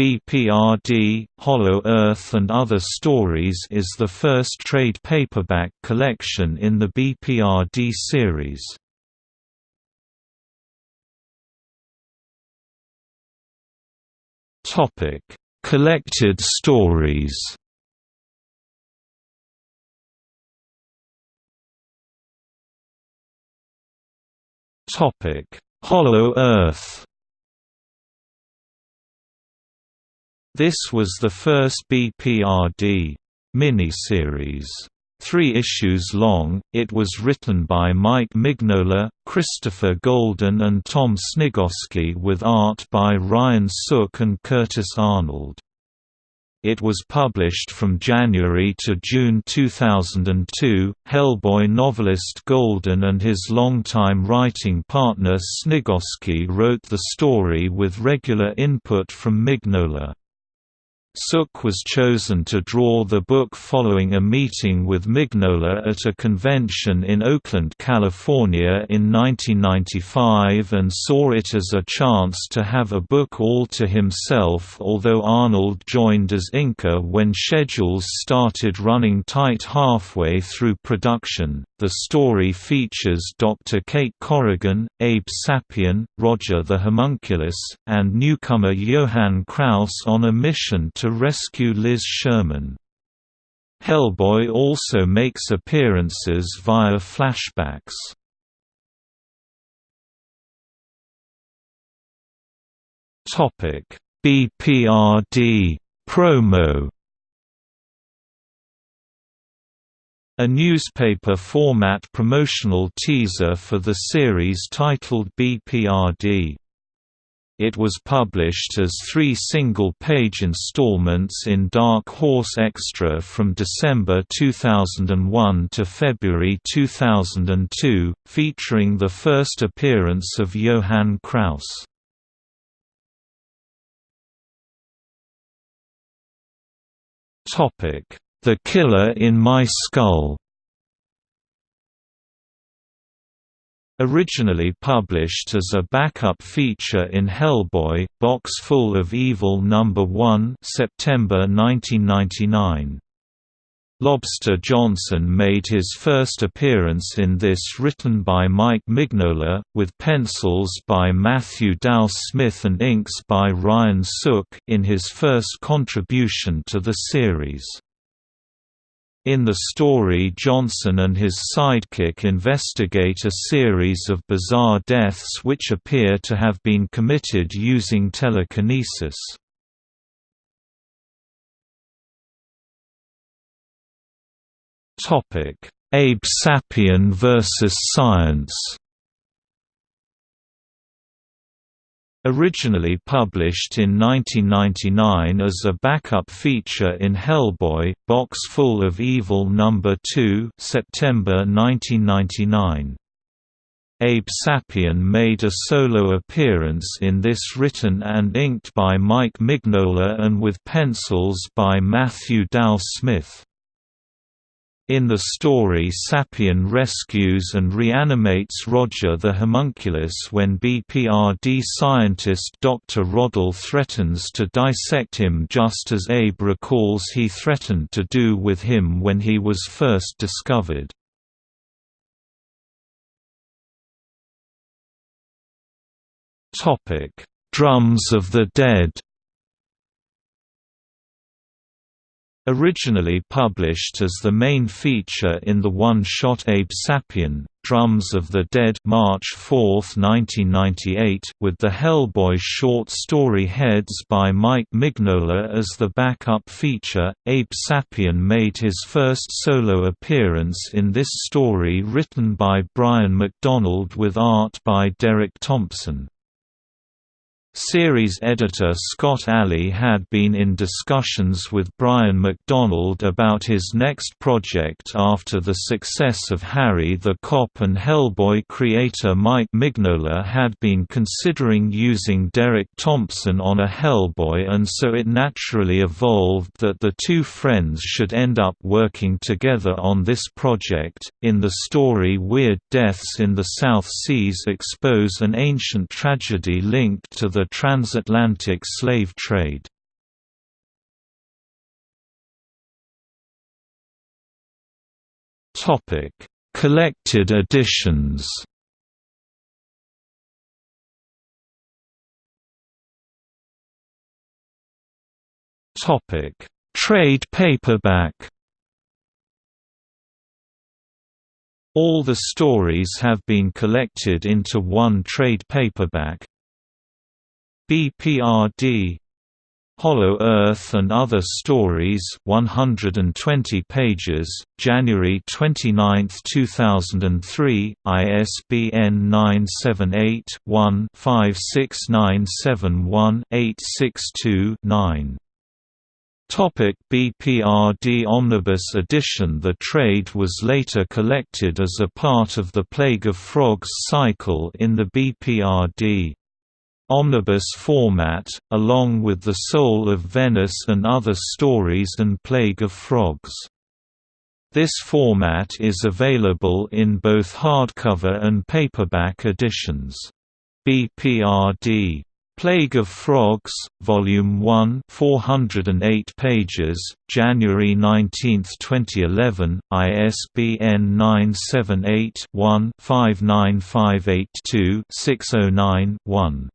BPRD, Hollow Earth and Other Stories is the first trade paperback collection in the BPRD series. Collected stories Hollow Earth This was the first BPRD miniseries. Three issues long, it was written by Mike Mignola, Christopher Golden and Tom Sniegoski with art by Ryan Sook and Curtis Arnold. It was published from January to June 2002. Hellboy novelist Golden and his longtime writing partner Sniegoski wrote the story with regular input from Mignola. Sook was chosen to draw the book following a meeting with Mignola at a convention in Oakland, California in 1995 and saw it as a chance to have a book all to himself although Arnold joined as inker when schedules started running tight halfway through production. The story features Dr. Kate Corrigan, Abe Sapien, Roger the Homunculus, and newcomer Johann Kraus on a mission to rescue Liz Sherman. Hellboy also makes appearances via flashbacks. BPRD promo A newspaper format promotional teaser for the series titled BPRD. It was published as three single-page installments in Dark Horse Extra from December 2001 to February 2002, featuring the first appearance of Johann Kraus. The Killer in My Skull Originally published as a backup feature in Hellboy, Box Full of Evil No. 1 September 1999. Lobster Johnson made his first appearance in this written by Mike Mignola, with pencils by Matthew Dow Smith and inks by Ryan Sook in his first contribution to the series. In the story Johnson and his sidekick investigate a series of bizarre deaths which appear to have been committed using telekinesis. Abe Sapien vs. Science Originally published in 1999 as a backup feature in Hellboy, Box Full of Evil No. 2 September 1999. Abe Sapien made a solo appearance in this written and inked by Mike Mignola and with pencils by Matthew Dow Smith. In the story Sapien rescues and reanimates Roger the homunculus when BPRD scientist Dr. Roddle threatens to dissect him just as Abe recalls he threatened to do with him when he was first discovered. Drums of the Dead Originally published as the main feature in the one-shot Abe Sapien, Drums of the Dead March 4, 1998, with the Hellboy short story heads by Mike Mignola as the backup feature, Abe Sapien made his first solo appearance in this story written by Brian McDonald with art by Derek Thompson. Series editor Scott Allie had been in discussions with Brian McDonald about his next project after the success of Harry the Cop and Hellboy creator Mike Mignola had been considering using Derek Thompson on a Hellboy and so it naturally evolved that the two friends should end up working together on this project. In the story Weird Deaths in the South Seas expose an ancient tragedy linked to the the transatlantic slave trade. Topic: Collected editions. Topic: Trade paperback. All the stories have been collected into one trade paperback, BPRD Hollow Earth and Other Stories 120 pages, January 29, 2003, ISBN 978-1-56971-862-9. Topic BPRD Omnibus edition The trade was later collected as a part of the Plague of Frogs cycle in the BPRD omnibus format, along with The Soul of Venice and Other Stories and Plague of Frogs. This format is available in both hardcover and paperback editions. BPRD Plague of Frogs, Volume 1 408 pages, January 19, 2011, ISBN 978 one 59582 609 one